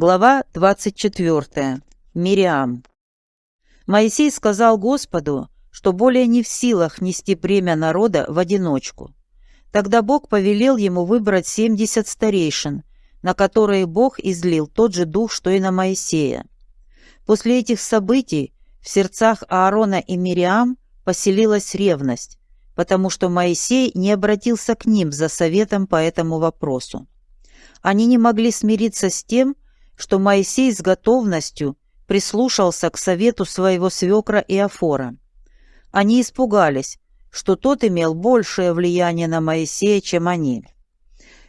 Глава 24. Мириам. Моисей сказал Господу, что более не в силах нести бремя народа в одиночку. Тогда Бог повелел ему выбрать семьдесят старейшин, на которые Бог излил тот же дух, что и на Моисея. После этих событий в сердцах Аарона и Мириам поселилась ревность, потому что Моисей не обратился к ним за советом по этому вопросу. Они не могли смириться с тем, что Моисей с готовностью прислушался к совету своего свекра Иофора. Они испугались, что тот имел большее влияние на Моисея, чем они.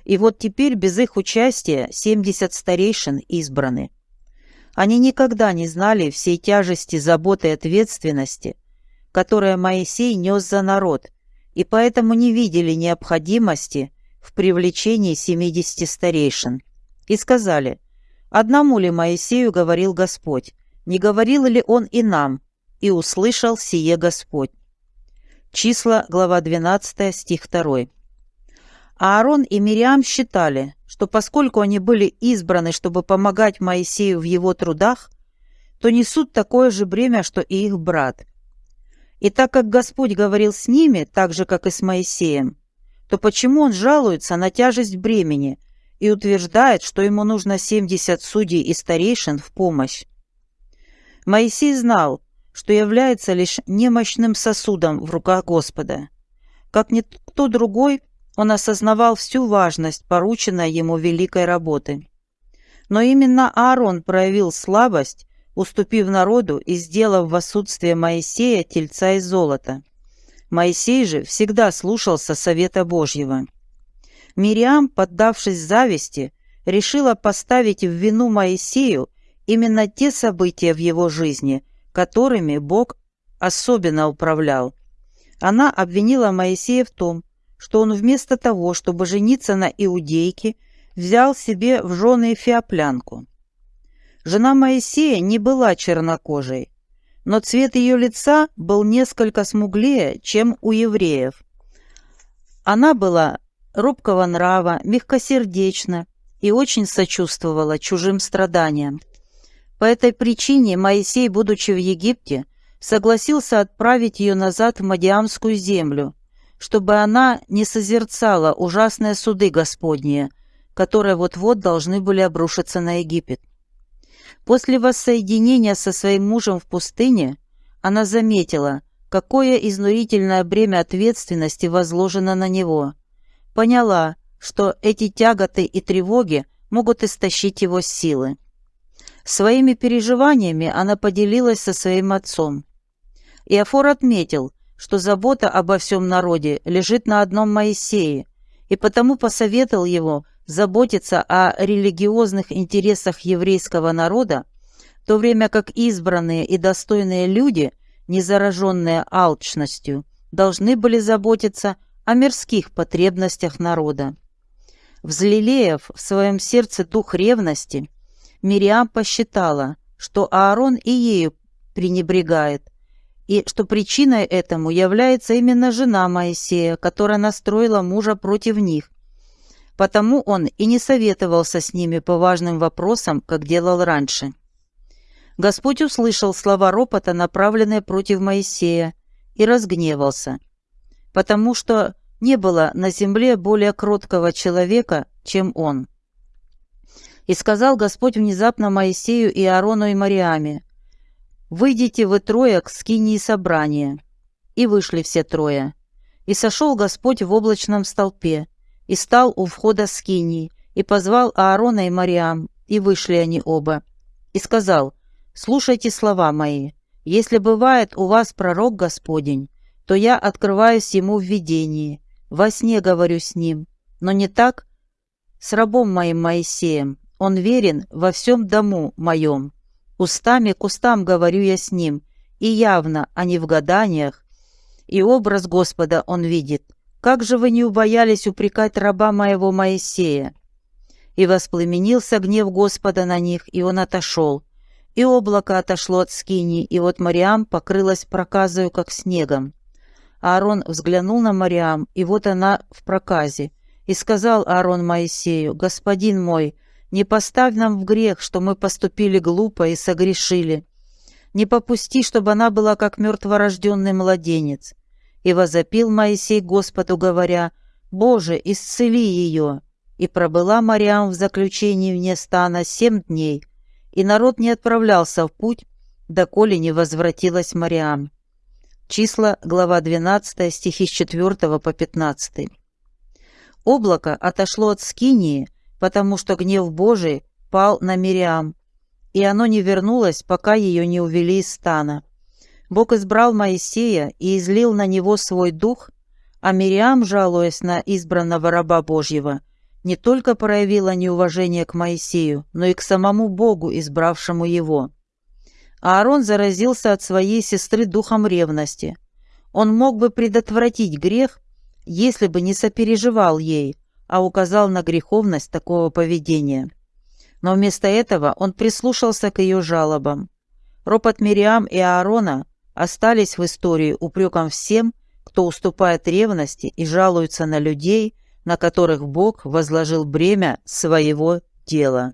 И вот теперь без их участия 70 старейшин избраны. Они никогда не знали всей тяжести заботы и ответственности, которые Моисей нес за народ, и поэтому не видели необходимости в привлечении 70 старейшин. И сказали – Одному ли Моисею говорил Господь? Не говорил ли он и нам? И услышал сие Господь. Числа, глава 12, стих 2. Аарон и Мириам считали, что поскольку они были избраны, чтобы помогать Моисею в его трудах, то несут такое же бремя, что и их брат. И так как Господь говорил с ними, так же, как и с Моисеем, то почему он жалуется на тяжесть бремени – и утверждает, что ему нужно 70 судей и старейшин в помощь. Моисей знал, что является лишь немощным сосудом в руках Господа. Как никто другой, он осознавал всю важность порученной ему великой работы. Но именно Аарон проявил слабость, уступив народу и сделав в отсутствие Моисея тельца из золота. Моисей же всегда слушался совета Божьего. Мириам, поддавшись зависти, решила поставить в вину Моисею именно те события в его жизни, которыми Бог особенно управлял. Она обвинила Моисея в том, что он вместо того, чтобы жениться на иудейке, взял себе в жены феоплянку. Жена Моисея не была чернокожей, но цвет ее лица был несколько смуглее, чем у евреев. Она была робкого нрава, мягкосердечна и очень сочувствовала чужим страданиям. По этой причине Моисей, будучи в Египте, согласился отправить ее назад в Мадиамскую землю, чтобы она не созерцала ужасные суды Господние, которые вот-вот должны были обрушиться на Египет. После воссоединения со своим мужем в пустыне она заметила, какое изнурительное бремя ответственности возложено на него – поняла, что эти тяготы и тревоги могут истощить его силы. Своими переживаниями она поделилась со своим отцом. Иофор отметил, что забота обо всем народе лежит на одном Моисее, и потому посоветовал его заботиться о религиозных интересах еврейского народа, в то время как избранные и достойные люди, не зараженные алчностью, должны были заботиться о мирских потребностях народа. Взлелеяв в своем сердце дух ревности, Мириам посчитала, что Аарон и ею пренебрегает, и что причиной этому является именно жена Моисея, которая настроила мужа против них. Потому он и не советовался с ними по важным вопросам, как делал раньше. Господь услышал слова ропота, направленные против Моисея, и разгневался, потому что не было на земле более кроткого человека, чем он. И сказал Господь внезапно Моисею и Аарону и Мариаме, «Выйдите вы трое к скинии собрания». И вышли все трое. И сошел Господь в облачном столпе, и стал у входа скинии, и позвал Аарона и Мариам, и вышли они оба. И сказал, «Слушайте слова мои, если бывает у вас пророк Господень, то я открываюсь ему в видении, во сне говорю с ним, но не так с рабом моим Моисеем. Он верен во всем дому моем. Устами к устам говорю я с ним, и явно, а не в гаданиях. И образ Господа он видит. Как же вы не убоялись упрекать раба моего Моисея? И воспламенился гнев Господа на них, и он отошел. И облако отошло от скини, и вот Мариам покрылась проказою, как снегом. Аарон взглянул на Мариам, и вот она в проказе. И сказал Аарон Моисею, «Господин мой, Не поставь нам в грех, что мы поступили глупо и согрешили. Не попусти, чтобы она была как мертворожденный младенец. И возопил Моисей Господу, говоря, «Боже, исцели ее!» И пробыла Мариам в заключении вне стана семь дней, и народ не отправлялся в путь, доколе не возвратилась Мариам. Числа, глава 12, стихи с 4 по 15. Облако отошло от Скинии, потому что гнев Божий пал на Мириам, и оно не вернулось, пока ее не увели из стана. Бог избрал Моисея и излил на него свой дух, а Мириам, жалуясь на избранного раба Божьего, не только проявила неуважение к Моисею, но и к самому Богу, избравшему его. Аарон заразился от своей сестры духом ревности. Он мог бы предотвратить грех, если бы не сопереживал ей, а указал на греховность такого поведения. Но вместо этого он прислушался к ее жалобам. Ропот Мириам и Аарона остались в истории упреком всем, кто уступает ревности и жалуется на людей, на которых Бог возложил бремя своего дела.